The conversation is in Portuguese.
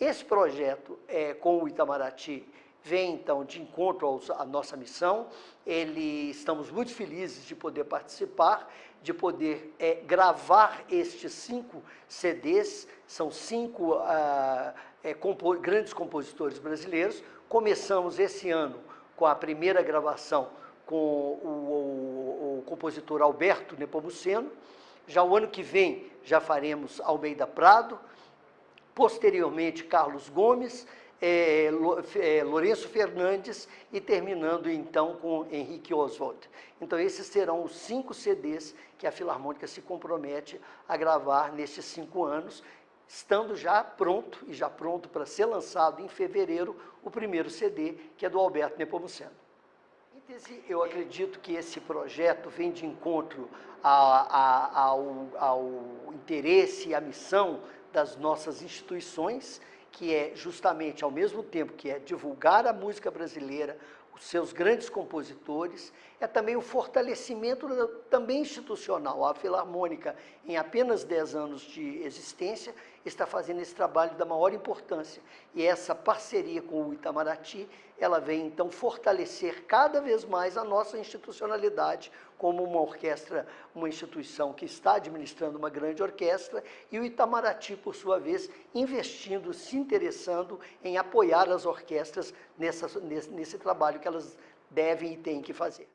Esse projeto é, com o Itamaraty vem então de encontro à nossa missão. Ele, estamos muito felizes de poder participar, de poder é, gravar estes cinco CDs, são cinco ah, é, compo grandes compositores brasileiros. Começamos esse ano com a primeira gravação com o, o, o compositor Alberto Nepomuceno. Já o ano que vem já faremos Almeida Prado, posteriormente Carlos Gomes, é, é, Lourenço Fernandes e terminando então com Henrique Oswald. Então esses serão os cinco CDs que a Filarmônica se compromete a gravar nestes cinco anos, estando já pronto e já pronto para ser lançado em fevereiro o primeiro CD, que é do Alberto Nepomuceno. Eu acredito que esse projeto vem de encontro a, a, ao, ao interesse e à missão das nossas instituições, que é justamente ao mesmo tempo que é divulgar a música brasileira, os seus grandes compositores, é também o fortalecimento também institucional. A Filarmônica, em apenas 10 anos de existência, está fazendo esse trabalho da maior importância. E essa parceria com o Itamaraty, ela vem então fortalecer cada vez mais a nossa institucionalidade como uma orquestra, uma instituição que está administrando uma grande orquestra, e o Itamaraty, por sua vez, investindo, interessando em apoiar as orquestras nessa, nesse, nesse trabalho que elas devem e têm que fazer.